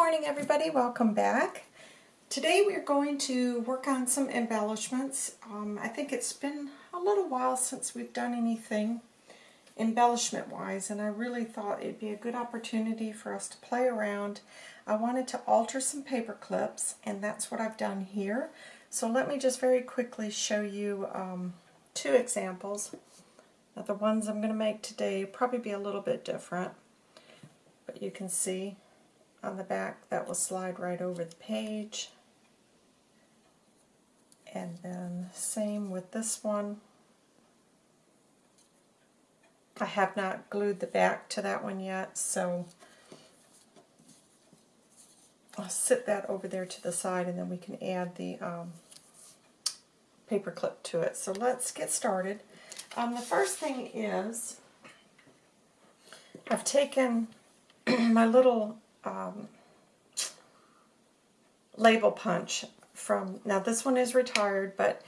morning everybody, welcome back. Today we're going to work on some embellishments. Um, I think it's been a little while since we've done anything embellishment wise and I really thought it'd be a good opportunity for us to play around. I wanted to alter some paper clips and that's what I've done here. So let me just very quickly show you um, two examples. Now the ones I'm going to make today probably be a little bit different but you can see on the back that will slide right over the page. And then same with this one. I have not glued the back to that one yet so I'll sit that over there to the side and then we can add the um, paper clip to it. So let's get started. Um, the first thing is I've taken my little um, label punch from, now this one is retired, but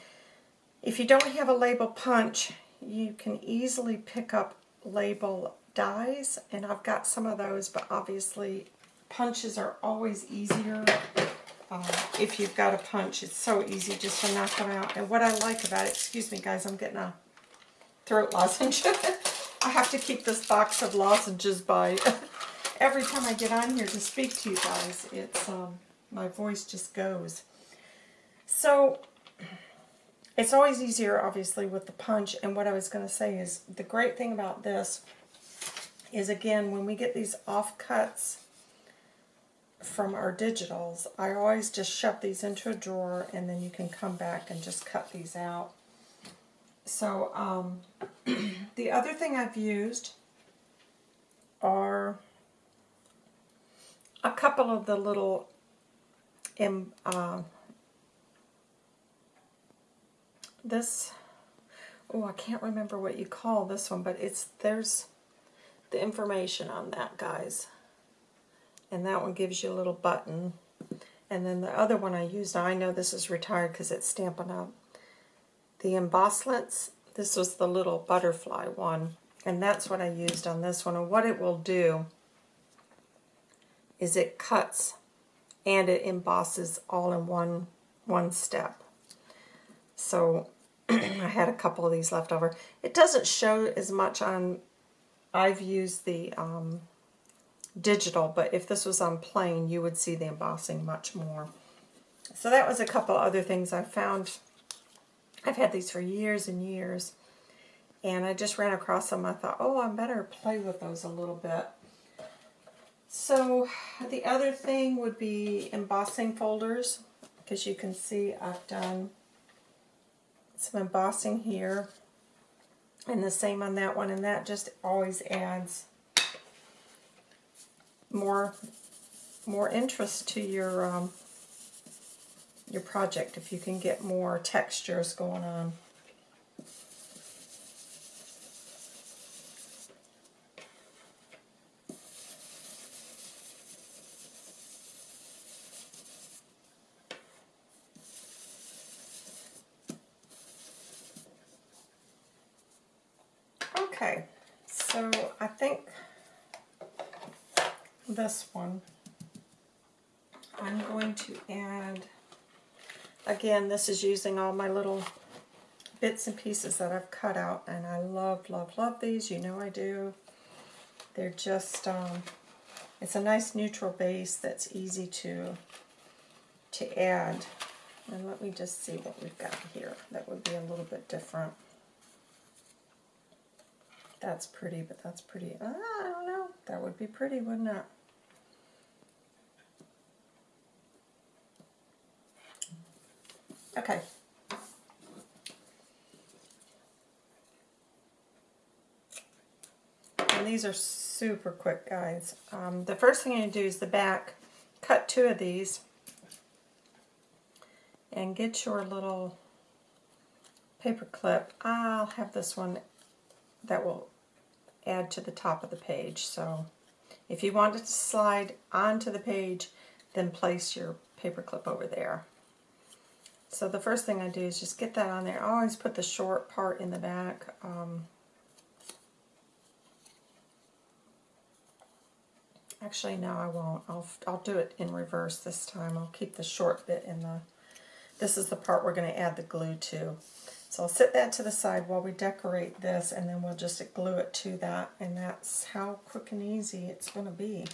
if you don't have a label punch, you can easily pick up label dies, and I've got some of those, but obviously punches are always easier uh, if you've got a punch. It's so easy just to knock them out. And what I like about it, excuse me guys, I'm getting a throat lozenge. I have to keep this box of lozenges by every time I get on here to speak to you guys, it's um, my voice just goes. So it's always easier, obviously, with the punch. And what I was going to say is the great thing about this is, again, when we get these offcuts from our digitals, I always just shove these into a drawer and then you can come back and just cut these out. So um, the other thing I've used are a couple of the little um, uh, this oh I can't remember what you call this one but it's there's the information on that guys. And that one gives you a little button. And then the other one I used I know this is retired because it's Stampin' Up. The Embosslits this was the little butterfly one. And that's what I used on this one. And what it will do is it cuts and it embosses all in one one step. So I had a couple of these left over. It doesn't show as much on, I've used the um, digital, but if this was on plain, you would see the embossing much more. So that was a couple other things I found. I've had these for years and years, and I just ran across them. I thought, oh, I better play with those a little bit. So the other thing would be embossing folders because you can see I've done some embossing here and the same on that one and that just always adds more more interest to your um, your project if you can get more textures going on. Okay, so I think this one, I'm going to add, again, this is using all my little bits and pieces that I've cut out, and I love, love, love these. You know I do. They're just, um, it's a nice neutral base that's easy to, to add. And let me just see what we've got here. That would be a little bit different. That's pretty, but that's pretty. Uh, I don't know. That would be pretty, wouldn't it? Okay. And these are super quick, guys. Um, the first thing I do is the back. Cut two of these and get your little paper clip. I'll have this one that will add to the top of the page. So if you want it to slide onto the page, then place your paper clip over there. So the first thing I do is just get that on there. I always put the short part in the back. Um, Actually, no, I won't. I'll, I'll do it in reverse this time. I'll keep the short bit in the... This is the part we're going to add the glue to. So I'll set that to the side while we decorate this, and then we'll just glue it to that, and that's how quick and easy it's going to be.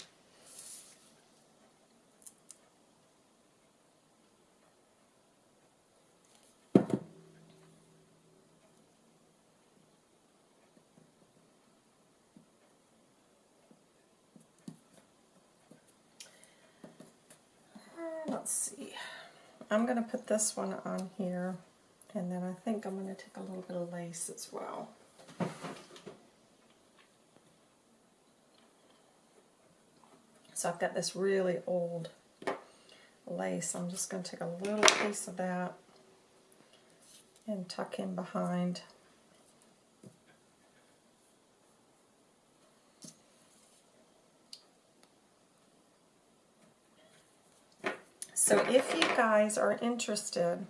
let's see. I'm going to put this one on here, and then I think I'm going to take a little bit of lace as well. So I've got this really old lace. I'm just going to take a little piece of that and tuck in behind. So if you guys are interested,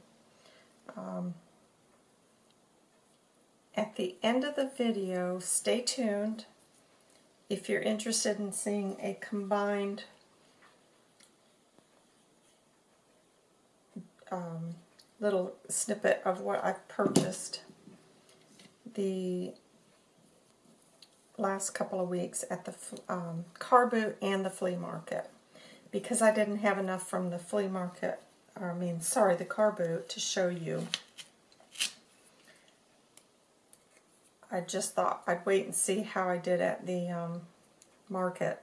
um, at the end of the video, stay tuned. If you're interested in seeing a combined um, little snippet of what I've purchased the last couple of weeks at the um, car boot and the flea market because I didn't have enough from the flea market, or I mean, sorry, the car boot to show you. I just thought I'd wait and see how I did at the um, market.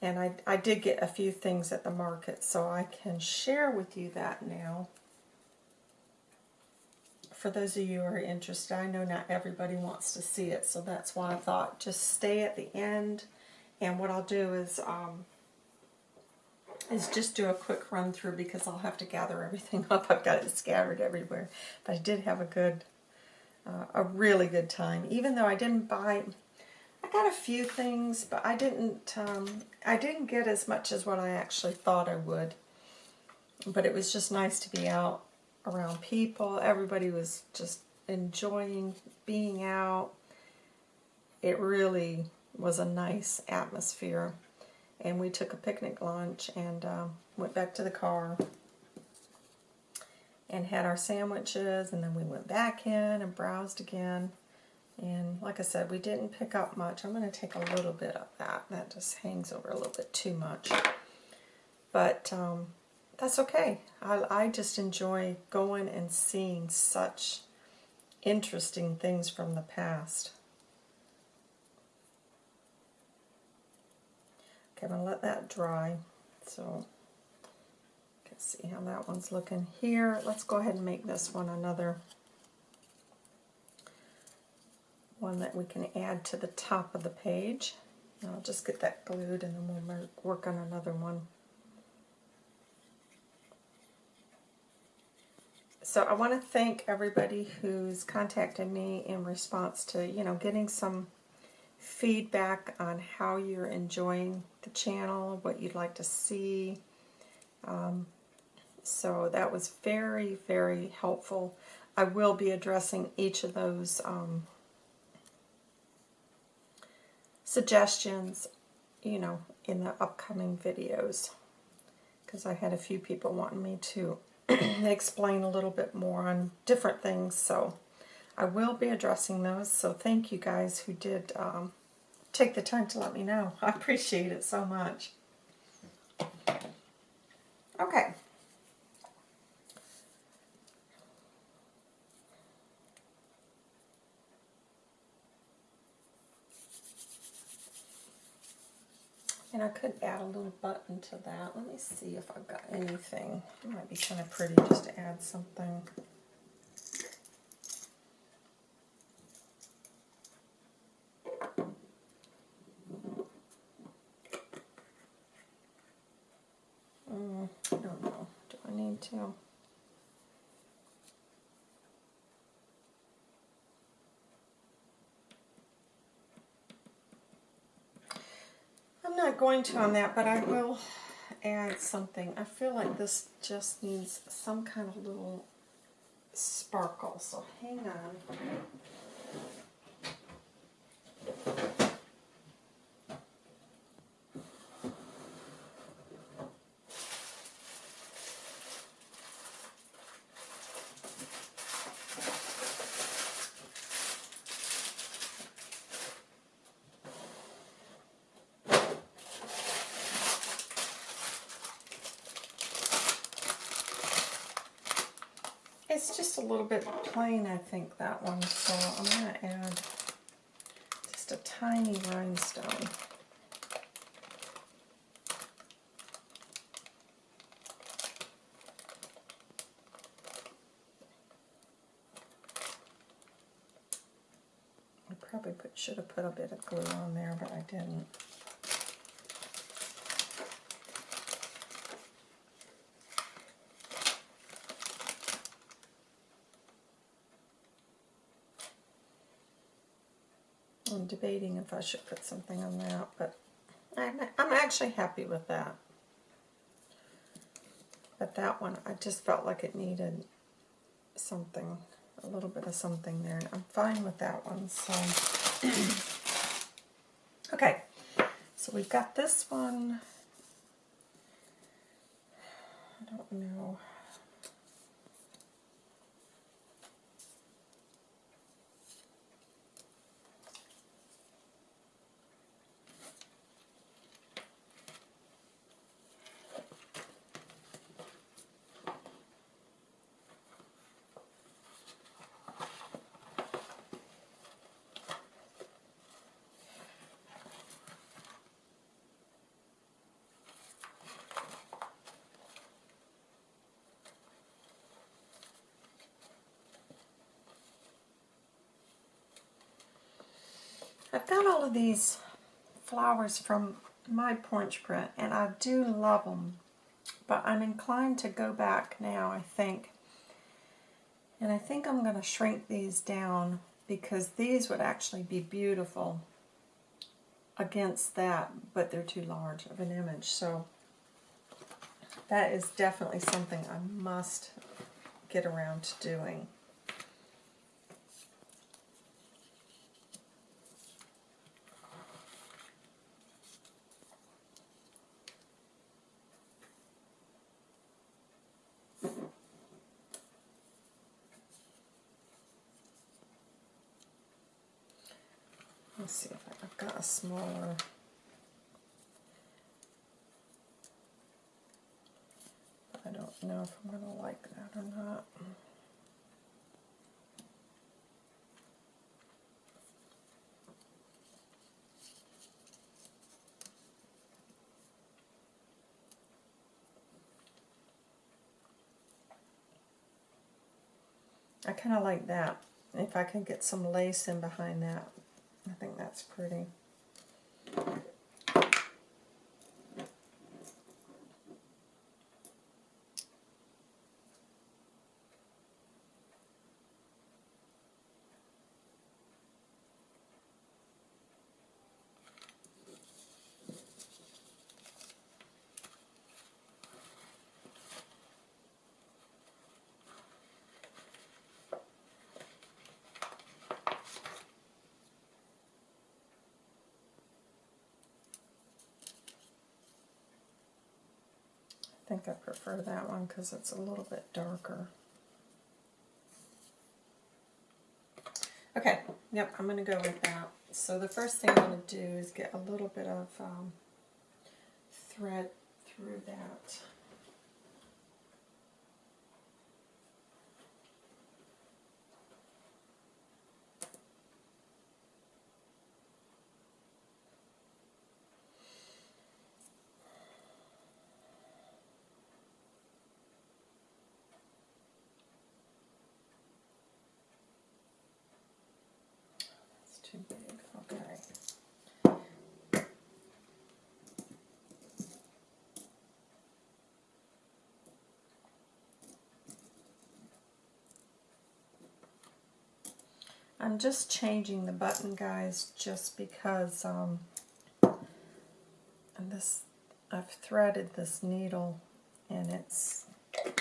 And I, I did get a few things at the market, so I can share with you that now. For those of you who are interested, I know not everybody wants to see it, so that's why I thought just stay at the end. And what I'll do is um, is just do a quick run through because I'll have to gather everything up. I've got it scattered everywhere. But I did have a good, uh, a really good time. Even though I didn't buy, I got a few things, but I didn't, um, I didn't get as much as what I actually thought I would. But it was just nice to be out around people. Everybody was just enjoying being out. It really was a nice atmosphere and we took a picnic lunch and uh, went back to the car and had our sandwiches and then we went back in and browsed again. And like I said we didn't pick up much. I'm going to take a little bit of that. That just hangs over a little bit too much. But um, that's okay. I, I just enjoy going and seeing such interesting things from the past I'm going to let that dry. So, can see how that one's looking here. Let's go ahead and make this one another one that we can add to the top of the page. I'll just get that glued and then we'll work on another one. So I want to thank everybody who's contacted me in response to, you know, getting some feedback on how you're enjoying the channel, what you'd like to see. Um, so that was very, very helpful. I will be addressing each of those um, suggestions, you know, in the upcoming videos. Because I had a few people wanting me to explain a little bit more on different things. So I will be addressing those. So thank you guys who did um, take the time to let me know. I appreciate it so much. Okay. And I could add a little button to that. Let me see if I've got anything. It might be kind of pretty just to add something. Too. I'm not going to on that, but I will add something. I feel like this just needs some kind of little sparkle, so hang on. It's just a little bit plain, I think, that one. So I'm going to add just a tiny rhinestone. I probably put, should have put a bit of glue on there, but I didn't. I'm debating if I should put something on that, but I'm, actually happy with that. But that one, I just felt like it needed something, a little bit of something there. And I'm fine with that one, so. okay, so we've got this one. I don't know. I've got all of these flowers from my Punch print, and I do love them. But I'm inclined to go back now, I think. And I think I'm going to shrink these down because these would actually be beautiful against that, but they're too large of an image. So that is definitely something I must get around to doing. Let's see if I've got a smaller. I don't know if I'm going to like that or not. I kind of like that. If I can get some lace in behind that, I think that's pretty. Think I prefer that one because it's a little bit darker. Okay, yep, I'm going to go with that. So the first thing I'm going to do is get a little bit of um, thread through that. too big. Okay. I'm just changing the button, guys, just because um, this I've threaded this needle and it's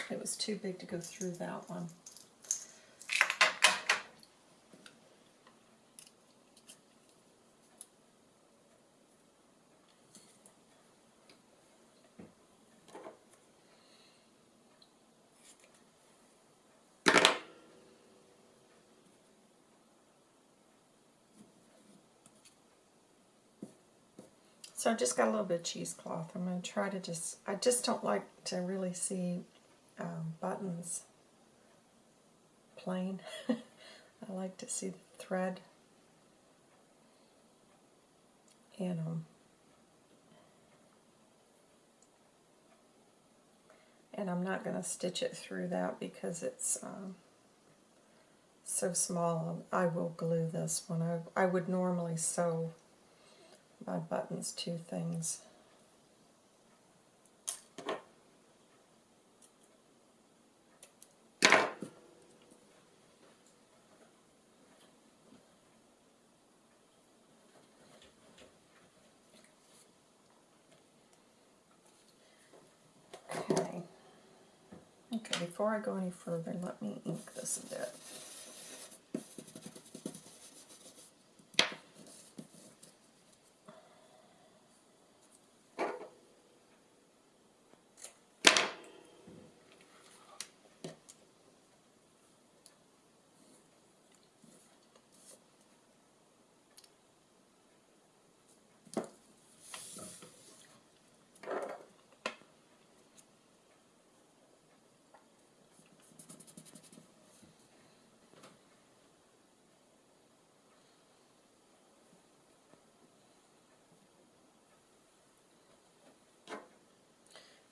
it was too big to go through that one. So I just got a little bit of cheesecloth. I'm going to try to just, I just don't like to really see um, buttons plain. I like to see the thread. And um, and I'm not going to stitch it through that because it's um, so small. I will glue this one. I, I would normally sew my buttons to things. Okay. Okay, before I go any further, let me ink this a bit.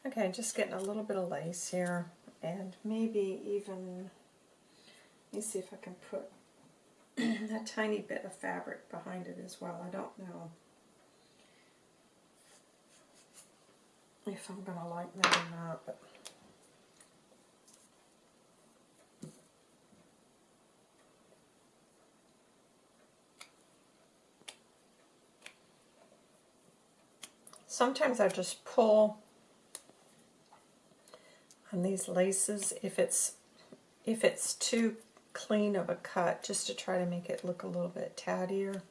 Okay, just getting a little bit of lace here, and maybe even, let me see if I can put a tiny bit of fabric behind it as well. I don't know if I'm going to like that or not, but sometimes I just pull on these laces if it's if it's too clean of a cut just to try to make it look a little bit tattier.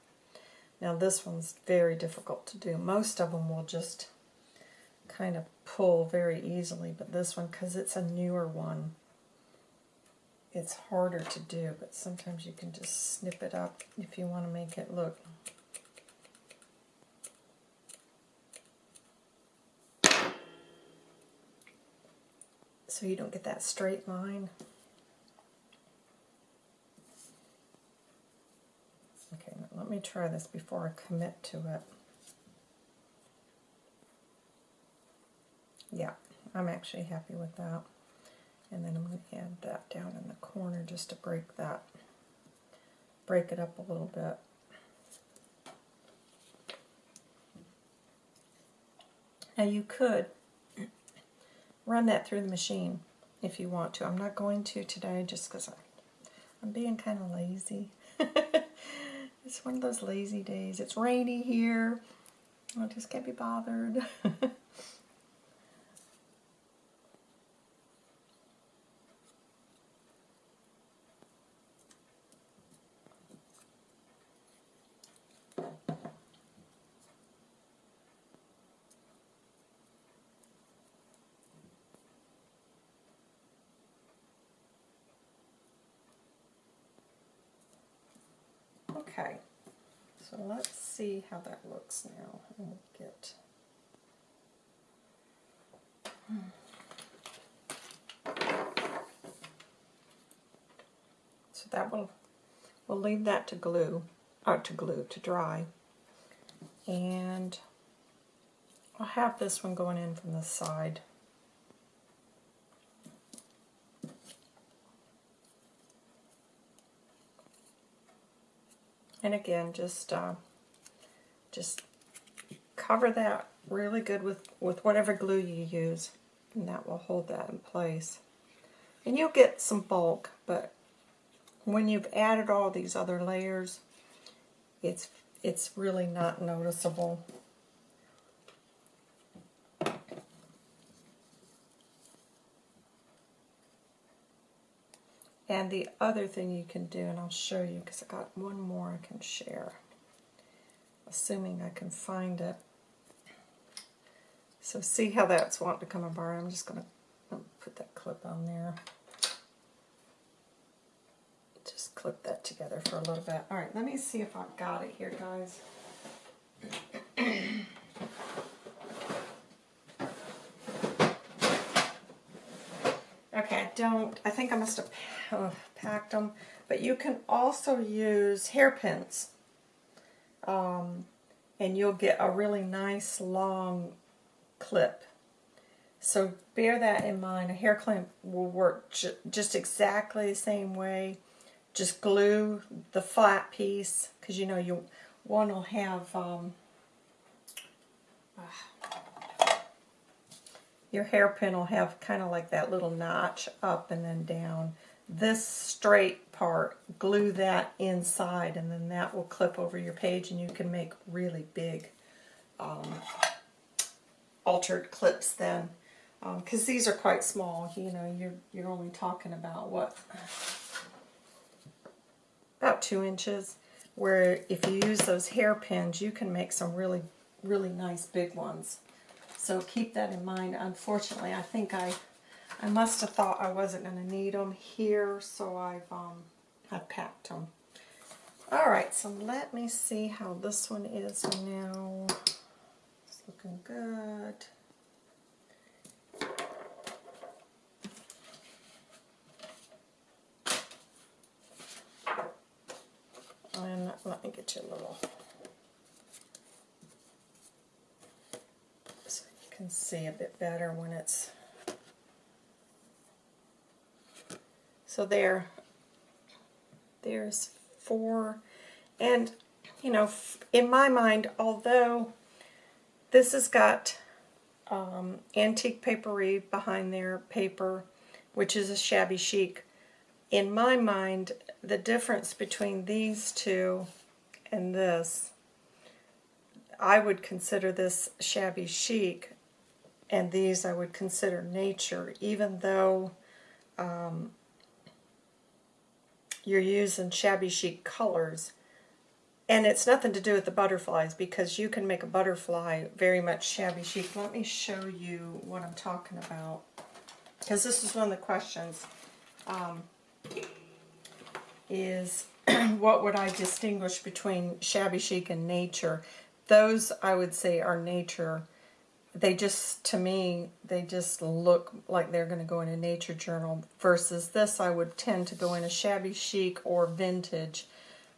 Now this one's very difficult to do. Most of them will just kind of pull very easily, but this one, because it's a newer one, it's harder to do, but sometimes you can just snip it up if you want to make it look so you don't get that straight line. Okay, let me try this before I commit to it. Yeah, I'm actually happy with that. And then I'm going to add that down in the corner just to break that, break it up a little bit. Now you could run that through the machine if you want to. I'm not going to today just because I'm being kind of lazy. it's one of those lazy days. It's rainy here. I just can't be bothered. Okay, so let's see how that looks now. We'll get hmm. so that will we'll leave that to glue or to glue to dry. And I'll have this one going in from the side And again, just uh, just cover that really good with, with whatever glue you use, and that will hold that in place. And you'll get some bulk, but when you've added all these other layers, it's it's really not noticeable. And the other thing you can do, and I'll show you because I got one more I can share, assuming I can find it. So see how that's wanting to come apart. I'm just going to put that clip on there. Just clip that together for a little bit. All right, let me see if I've got it here, guys. okay, don't, I think I must have packed them, but you can also use hairpins. Um, and you'll get a really nice long clip. So bear that in mind. A hair clip will work ju just exactly the same way. Just glue the flat piece because you know you one will have um, uh, your hairpin will have kind of like that little notch up and then down. This straight part, glue that inside and then that will clip over your page and you can make really big um, altered clips then because um, these are quite small. You know, you're you're only talking about what about two inches. Where if you use those hairpins, you can make some really really nice big ones. So keep that in mind. Unfortunately, I think I I must have thought I wasn't going to need them here, so I've um I've packed them. All right, so let me see how this one is now. It's looking good. And let me get you a little, so you can see a bit better when it's, so there, there's four, and you know, in my mind, although this has got um, antique papery behind their paper, which is a shabby chic, in my mind, the difference between these two and this, I would consider this shabby chic, and these I would consider nature, even though um, you're using shabby chic colors. And it's nothing to do with the butterflies because you can make a butterfly very much shabby chic. Let me show you what I'm talking about because this is one of the questions. Um, is what would I distinguish between shabby chic and nature? Those I would say are nature. They just, to me, they just look like they're going to go in a nature journal versus this I would tend to go in a shabby chic or vintage.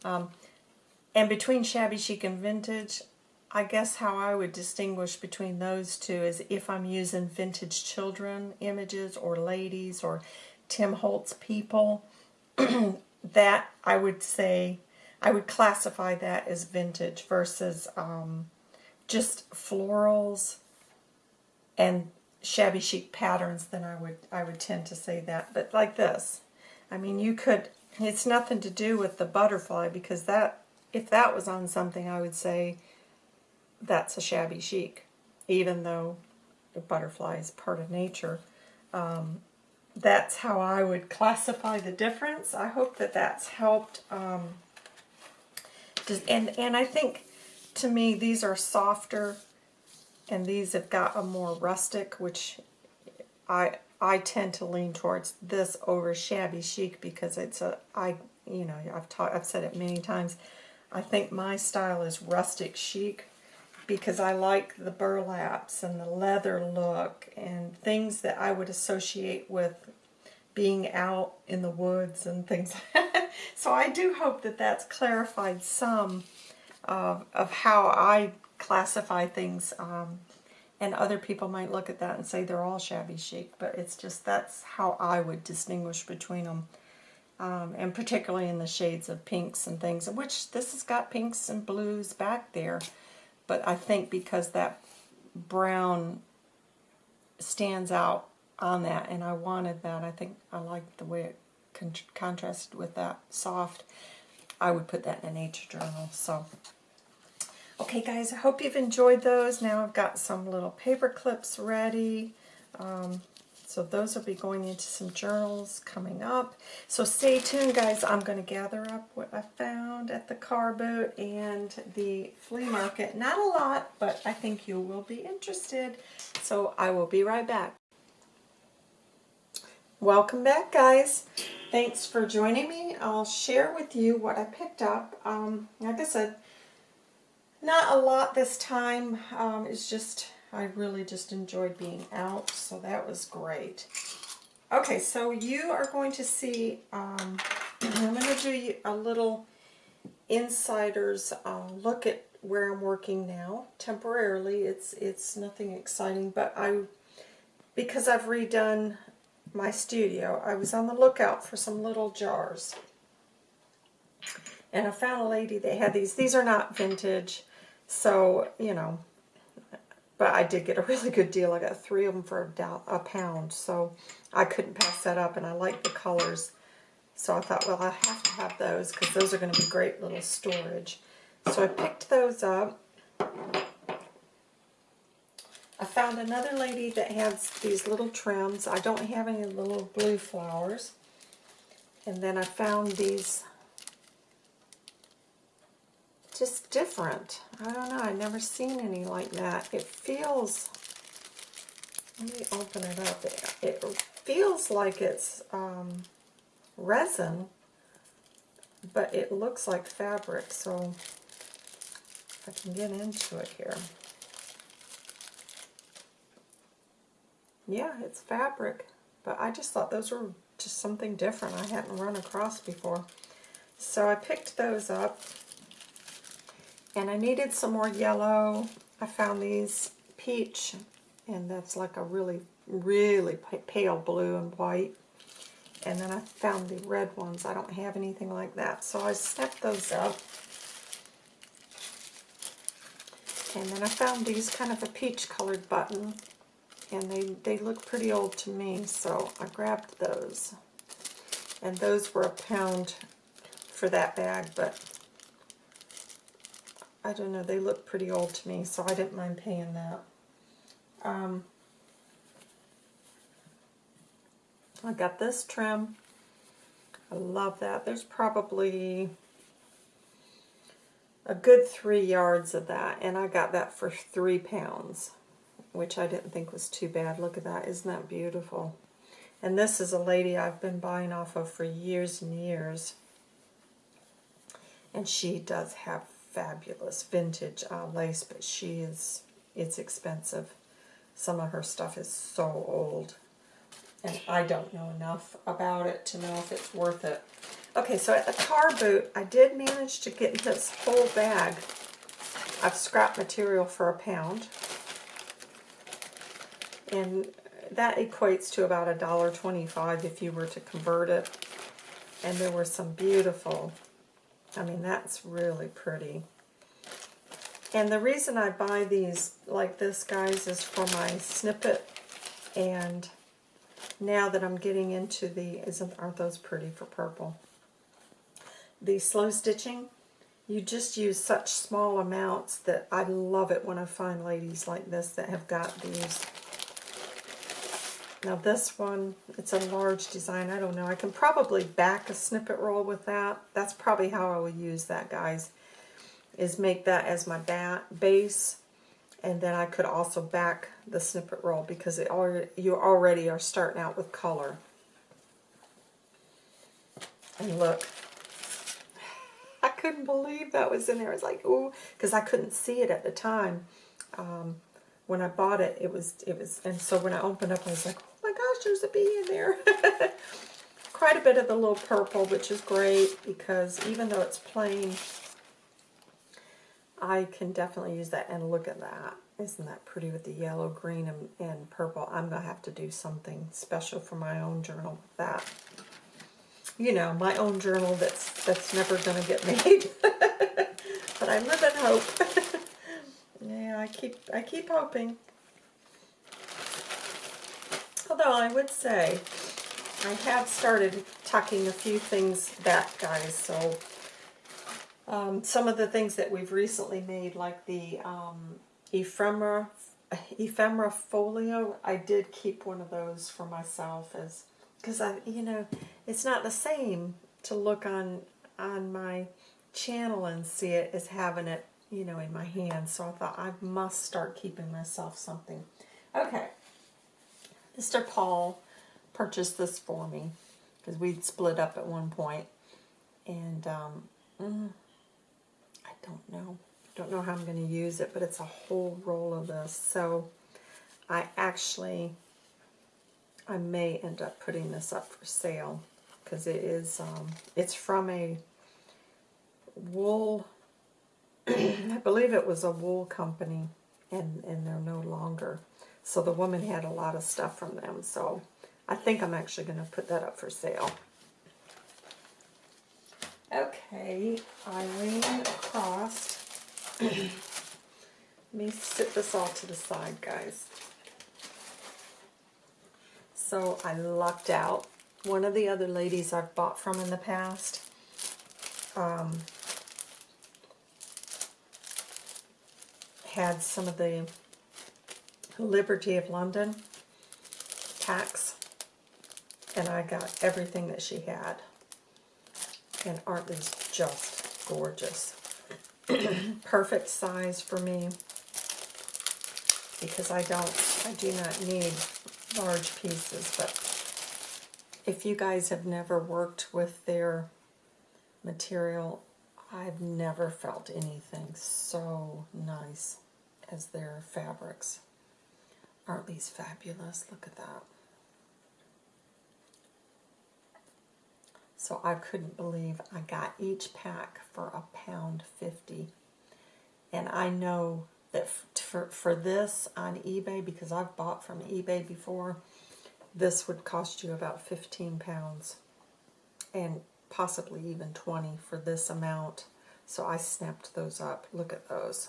Um, and between shabby chic and vintage, I guess how I would distinguish between those two is if I'm using vintage children images or ladies or Tim Holtz people, that I would say, I would classify that as vintage versus um, just florals and shabby chic patterns, then I would I would tend to say that. But like this, I mean, you could, it's nothing to do with the butterfly because that, if that was on something, I would say that's a shabby chic, even though the butterfly is part of nature. Um, that's how I would classify the difference. I hope that that's helped. Um, and, and I think, to me, these are softer, and these have got a more rustic, which I I tend to lean towards this over shabby chic because it's a, I, you know, I've, taught, I've said it many times, I think my style is rustic chic because I like the burlaps and the leather look and things that I would associate with being out in the woods and things. so I do hope that that's clarified some of, of how I classify things. Um, and other people might look at that and say they're all shabby chic, but it's just that's how I would distinguish between them. Um, and particularly in the shades of pinks and things, which this has got pinks and blues back there. But I think because that brown stands out on that, and I wanted that. I think I liked the way it con contrasted with that soft. I would put that in a nature journal. So, okay, guys, I hope you've enjoyed those. Now I've got some little paper clips ready. Um, so those will be going into some journals coming up. So stay tuned, guys. I'm going to gather up what I found at the car boot and the flea market. Not a lot, but I think you will be interested. So I will be right back. Welcome back, guys. Thanks for joining me. I'll share with you what I picked up. Um, like I said, not a lot this time. Um, it's just I really just enjoyed being out, so that was great. Okay, so you are going to see, um, I'm going to do a little insider's uh, look at where I'm working now. Temporarily, it's it's nothing exciting, but I, because I've redone my studio, I was on the lookout for some little jars. And I found a lady that had these. These are not vintage, so, you know, but I did get a really good deal. I got three of them for a, pound, so I couldn't pass that up, and I like the colors. So I thought, well, I have to have those because those are going to be great little storage. So I picked those up. I found another lady that has these little trims. I don't have any little blue flowers. And then I found these just different. I don't know. I've never seen any like that. It feels... Let me open it up. It, feels like it's um, resin, but it looks like fabric, so I can get into it here. Yeah, it's fabric, but I just thought those were just something different I hadn't run across before. So I picked those up, and I needed some more yellow. I found these peach, and that's like a really, really pale blue and white. And then I found the red ones. I don't have anything like that, so I set those up. And then I found these kind of a peach colored button and they, they look pretty old to me, so I grabbed those. And those were a pound for that bag, but I don't know, they look pretty old to me, so I didn't mind paying that. Um, I got this trim. I love that. There's probably a good three yards of that, and I got that for three pounds, which I didn't think was too bad. Look at that. Isn't that beautiful? And this is a lady I've been buying off of for years and years. And she does have fabulous vintage uh, lace, but she is, it's expensive. Some of her stuff is so old. And I don't know enough about it to know if it's worth it. Okay, so at the car boot, I did manage to get this whole bag of scrap material for a pound. And that equates to about a dollar twenty-five if you were to convert it. And there were some beautiful, I mean, that's really pretty. And the reason I buy these like this, guys, is for my snippet. And now that I'm getting into the, isn't aren't those pretty for purple? the slow stitching, you just use such small amounts that I love it when I find ladies like this that have got these. Now this one, it's a large design. I don't know. I can probably back a snippet roll with that. That's probably how I will use that, guys, is make that as my bat base. And then I could also back the snippet roll because it already, you already are starting out with color. And look, I couldn't believe that was in there. I was like, ooh, because I couldn't see it at the time. Um, when I bought it, it was, it was, and so when I opened up, I was like, gosh, there's a bee in there. Quite a bit of the little purple, which is great because even though it's plain, I can definitely use that. And look at that. Isn't that pretty with the yellow, green, and, and purple? I'm going to have to do something special for my own journal with that you know, my own journal that's that's never going to get made. but I live in hope. yeah, I keep I keep hoping. Although I would say I have started tucking a few things back, guys. So um, some of the things that we've recently made, like the um, ephemera ephemera folio, I did keep one of those for myself as because I, you know, it's not the same to look on on my channel and see it as having it, you know, in my hand. So I thought I must start keeping myself something. Okay, Mr. Paul purchased this for me because we'd split up at one point, and um, mm, I don't know, don't know how I'm going to use it, but it's a whole roll of this. So I actually I may end up putting this up for sale because it is, um, it's from a wool, I believe it was a wool company and, and they're no longer. So the woman had a lot of stuff from them. So I think I'm actually going to put that up for sale. Okay, I ran across. Let me sit this all to the side, guys. So I lucked out. One of the other ladies I've bought from in the past um, had some of the Liberty of London tax. and I got everything that she had. And aren't these just gorgeous? Perfect size for me because I don't, I do not need large pieces, but if you guys have never worked with their material, I've never felt anything so nice as their fabrics. Aren't these fabulous? Look at that. So I couldn't believe I got each pack for a pound fifty. And I know that for, for this on eBay, because I've bought from eBay before, this would cost you about 15 pounds. And possibly even 20 for this amount. So I snapped those up. Look at those.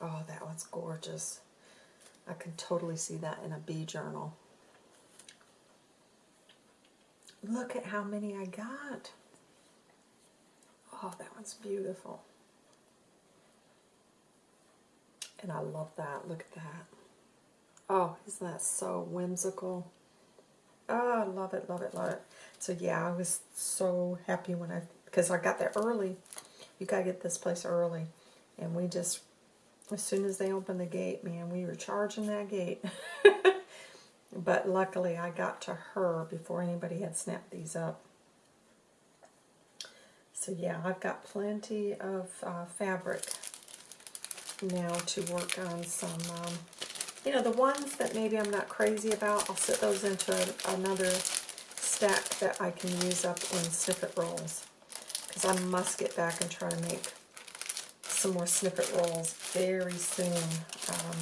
Oh, that one's gorgeous. I can totally see that in a bee journal. Look at how many I got. Oh, that one's beautiful. And I love that. Look at that. Oh, isn't that so whimsical? Oh, I love it, love it, love it. So yeah, I was so happy when I, because I got there early. You got to get this place early. And we just as soon as they opened the gate, man, we were charging that gate. but luckily I got to her before anybody had snapped these up. So yeah, I've got plenty of uh, fabric now to work on some, um, you know, the ones that maybe I'm not crazy about, I'll set those into a, another stack that I can use up in snippet rolls. Because I must get back and try to make some more snippet rolls very soon. Um,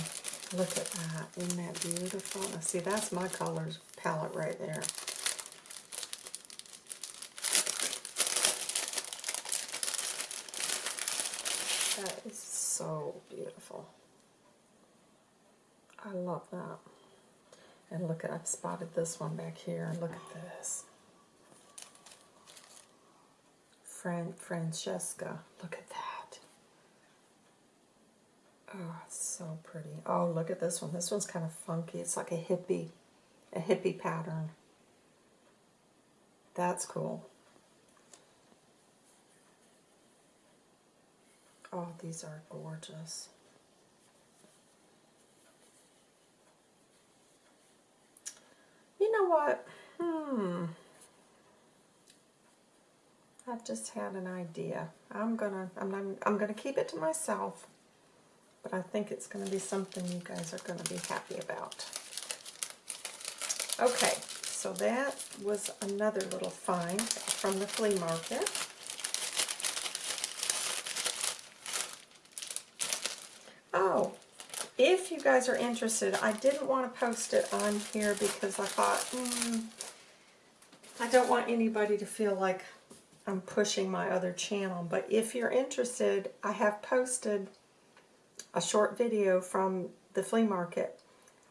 look at that. Isn't that beautiful? Now, see, that's my colors palette right there. That is so beautiful. I love that. And look at, I've spotted this one back here. Look at this. Fran Francesca. Look at that. Oh, so pretty. Oh, look at this one. This one's kind of funky. It's like a hippie, a hippie pattern. That's cool. Oh, these are gorgeous. You know what? Hmm. I've just had an idea. I'm gonna I'm I'm, I'm gonna keep it to myself but I think it's going to be something you guys are going to be happy about. Okay, so that was another little find from the flea market. Oh, if you guys are interested, I didn't want to post it on here because I thought, mm, I don't want anybody to feel like I'm pushing my other channel. But if you're interested, I have posted a short video from the flea market.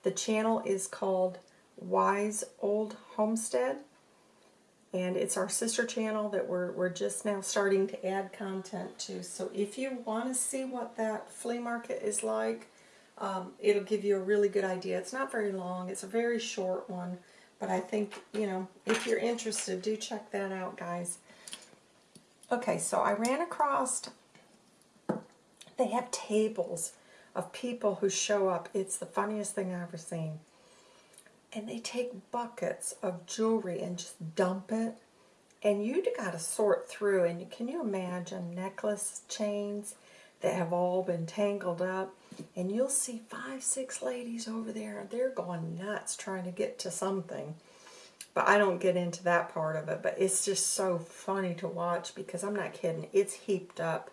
The channel is called Wise Old Homestead and it's our sister channel that we're, we're just now starting to add content to. So if you want to see what that flea market is like, um, it'll give you a really good idea. It's not very long. It's a very short one. But I think, you know, if you're interested, do check that out, guys. Okay, so I ran across they have tables of people who show up. It's the funniest thing I've ever seen. And they take buckets of jewelry and just dump it. And you got to sort through. And can you imagine necklace chains that have all been tangled up? And you'll see five, six ladies over there. They're going nuts trying to get to something. But I don't get into that part of it. But it's just so funny to watch because I'm not kidding. It's heaped up.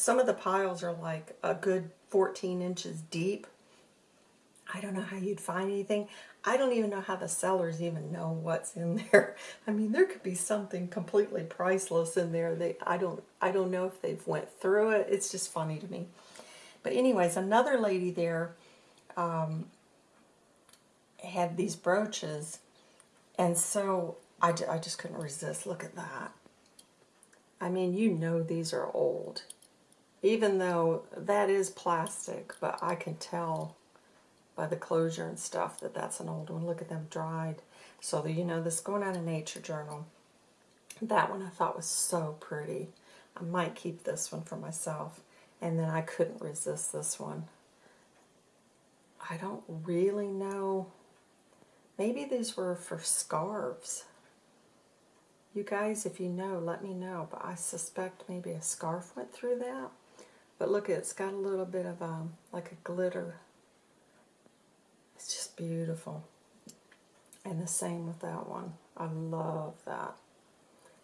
Some of the piles are like a good 14 inches deep. I don't know how you'd find anything. I don't even know how the sellers even know what's in there. I mean, there could be something completely priceless in there. They, I don't, I don't know if they've went through it. It's just funny to me. But anyways, another lady there um, had these brooches, and so I, I just couldn't resist. Look at that. I mean, you know these are old. Even though that is plastic, but I can tell by the closure and stuff that that's an old one. Look at them dried. So you know this going on a nature journal. That one I thought was so pretty. I might keep this one for myself. And then I couldn't resist this one. I don't really know. Maybe these were for scarves. You guys, if you know, let me know. But I suspect maybe a scarf went through that. But look, it's got a little bit of um, like a glitter it's just beautiful. And the same with that one. I love that.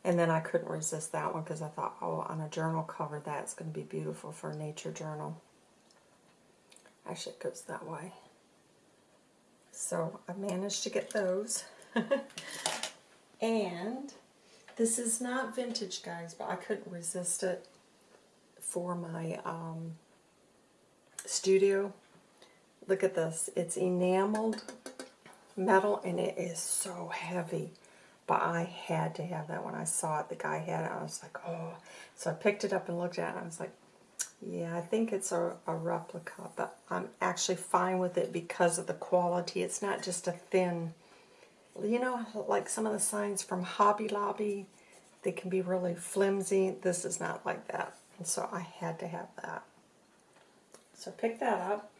And then I couldn't resist that one because I thought, oh, on a journal cover, that's going to be beautiful for a nature journal. Actually, it goes that way. So I managed to get those. and this is not vintage, guys, but I couldn't resist it for my um, studio Look at this. It's enameled metal and it is so heavy. But I had to have that when I saw it. The guy had it. I was like, oh. So I picked it up and looked at it. I was like, yeah, I think it's a, a replica. But I'm actually fine with it because of the quality. It's not just a thin, you know, like some of the signs from Hobby Lobby. They can be really flimsy. This is not like that. And so I had to have that. So pick that up.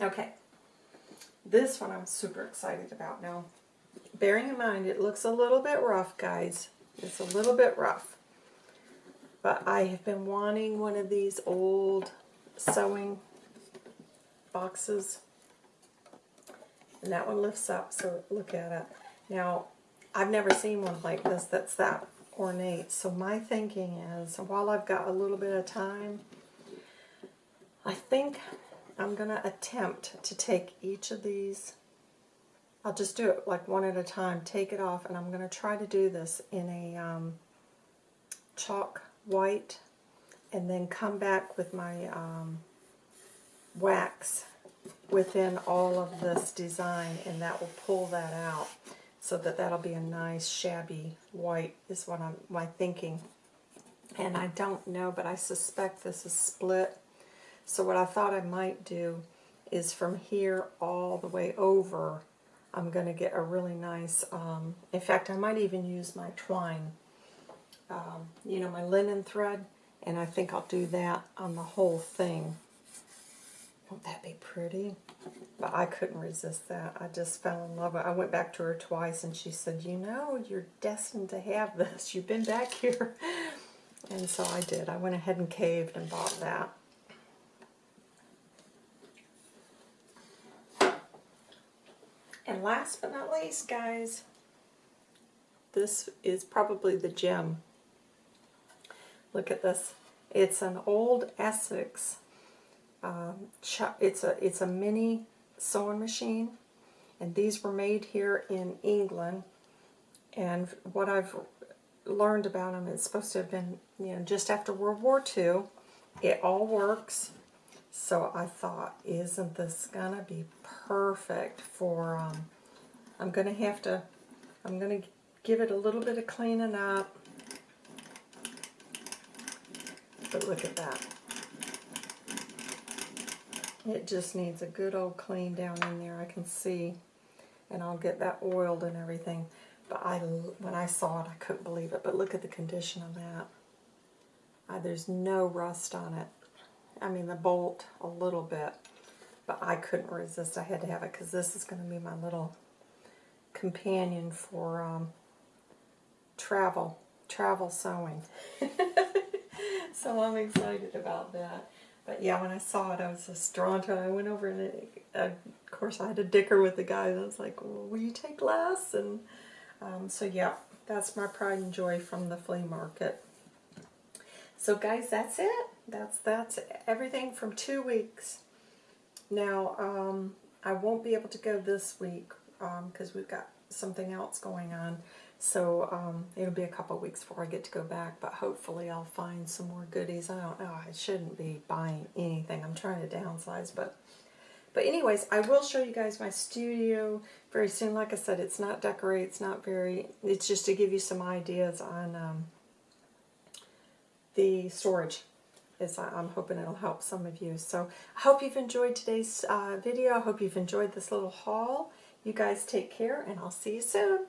Okay, this one I'm super excited about now. Bearing in mind it looks a little bit rough, guys. It's a little bit rough. But I have been wanting one of these old sewing boxes. And that one lifts up, so look at it. Now, I've never seen one like this that's that ornate. So my thinking is, while I've got a little bit of time, I think I'm going to attempt to take each of these, I'll just do it like one at a time, take it off, and I'm going to try to do this in a um, chalk white, and then come back with my um, wax within all of this design, and that will pull that out so that that'll be a nice shabby white is what I'm my thinking. And I don't know, but I suspect this is split so what I thought I might do is from here all the way over, I'm going to get a really nice, um, in fact, I might even use my twine, um, you know, my linen thread, and I think I'll do that on the whole thing. Won't that be pretty? But I couldn't resist that. I just fell in love with it. I went back to her twice, and she said, you know, you're destined to have this. You've been back here. And so I did. I went ahead and caved and bought that. And last but not least, guys, this is probably the gem. Look at this. It's an old Essex. Um, it's a it's a mini sewing machine, and these were made here in England. And what I've learned about them, it's supposed to have been you know just after World War II. It all works. So I thought, isn't this going to be perfect for, um, I'm going to have to, I'm to give it a little bit of cleaning up. But look at that. It just needs a good old clean down in there, I can see. And I'll get that oiled and everything. But I, when I saw it, I couldn't believe it. But look at the condition of that. There's no rust on it. I mean the bolt a little bit, but I couldn't resist. I had to have it because this is going to be my little companion for um, travel, travel sewing. so I'm excited about that. But yeah, when I saw it, I was just drawn to it. I went over and, it, of course, I had to dicker with the guy. And I was like, well, "Will you take less?" And um, so yeah, that's my pride and joy from the flea market. So guys, that's it. That's that's everything from two weeks. Now, um, I won't be able to go this week because um, we've got something else going on. So um, it'll be a couple weeks before I get to go back, but hopefully I'll find some more goodies. I don't know. I shouldn't be buying anything. I'm trying to downsize, but but anyways, I will show you guys my studio very soon. Like I said, it's not decorate. It's not very. It's just to give you some ideas on um, the storage. Is I'm hoping it'll help some of you. So I hope you've enjoyed today's uh, video. I hope you've enjoyed this little haul. You guys take care, and I'll see you soon.